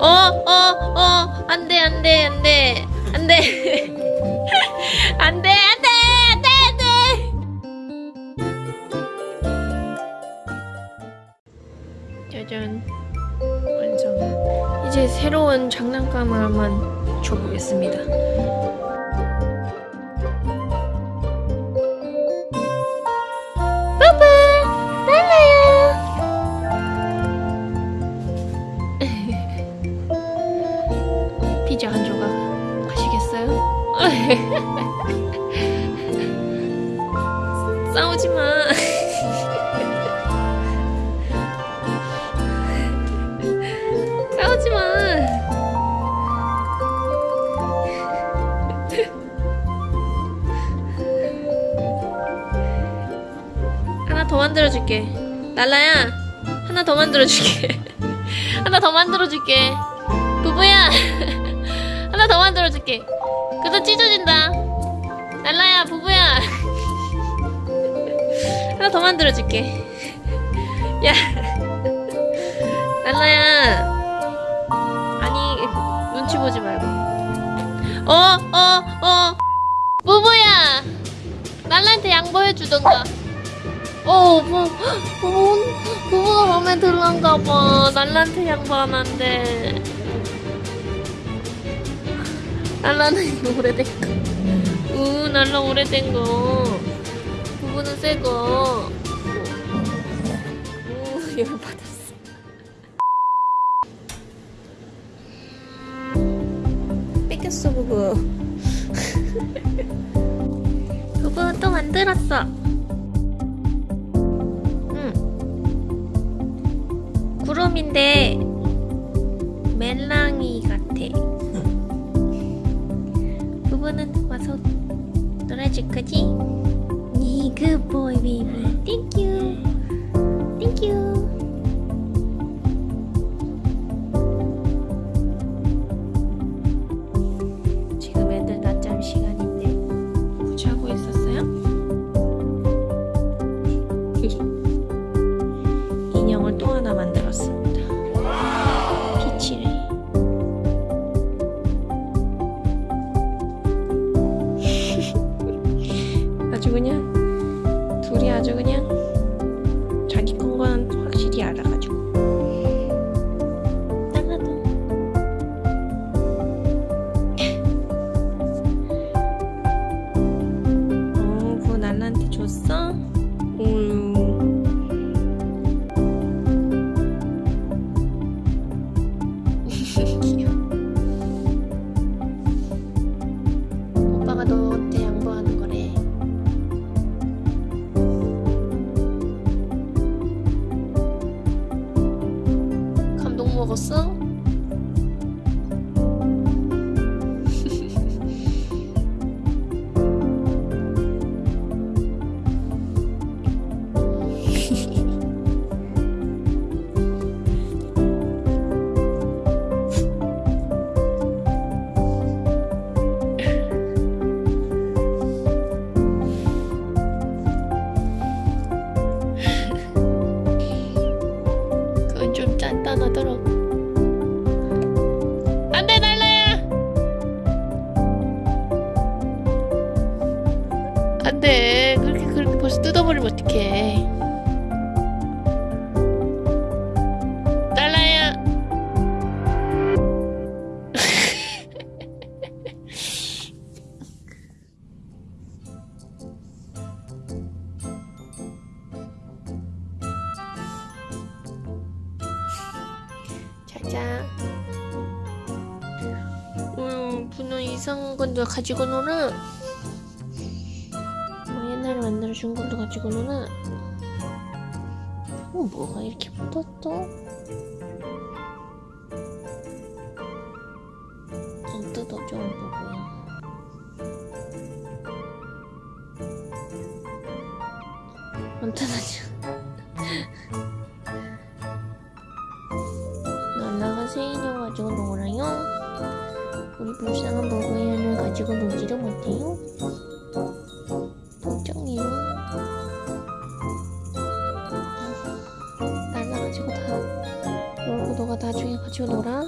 어, 어, 어, 안 돼, 안 돼, 안 돼, 안 돼. 안 돼, 안 돼, 안 돼, 안 돼. 짜잔. 완성. 이제 새로운 장난감을 한번 줘보겠습니다. 피자 한 조각 가시겠어요? 싸우지 마. 싸우지 마. 하나 더 만들어 줄게. 날라야. 하나 더 만들어 줄게. 하나 더 만들어 줄게. 더 만들어 줄게. 그래도 찢어진다. 날라야, 부부야. 하나 더 만들어 줄게. 야. 날라야. 아니, 눈치 보지 말고. 어, 어, 어. 부부야. 날라한테 양보해 주던가. 어, 부, 부부, 부부가 마음에 들란가 봐. 날라한테 양보 안 한대. 날라는 오래된 거. 우, 날라 오래된 거. 부부는 새 거. 우, 열 받았어. 뺏겼어, 부부. 부부 또 만들었어. 응. 구름인데 멜랑이 같아. 부부는 와서 놀아줄 거지? 니 굿보이 베이비 땡큐 땡큐 지금 애들 낮잠 시간인데 자고 있었어요? 아주 그냥 둘이 아주 그냥 자기 건건 확실히 알아가지고 나가도 어, 그거 날라한테 줬어? 음. 귀여워. 오빠가 너 먹었어? 안돼 날라야. 안돼 그렇게 그렇게 벌써 뜯어버리면 어떡해. 음, 분은 이상한 건데 가지고 노는. 뭐 옛날에 만들어준 걸로 가지고 노는. 어, 뭐가 이렇게 붙었어? 좀 뜯어줘, 보고요. 안 뜯어져. 우리 불쌍한 버거이언을 가지고 놀지도 못해요? 걱정이요. 날라가지고 다 놀고 너가 나중에 가지고 놀아?